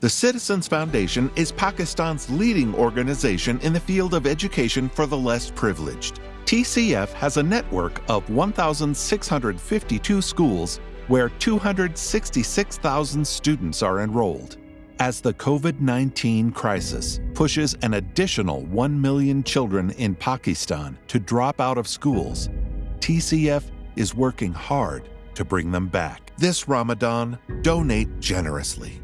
The Citizens Foundation is Pakistan's leading organization in the field of education for the less privileged. TCF has a network of 1,652 schools where 266,000 students are enrolled. As the COVID 19 crisis pushes an additional 1 million children in Pakistan to drop out of schools, TCF is working hard to bring them back. This Ramadan, donate generously.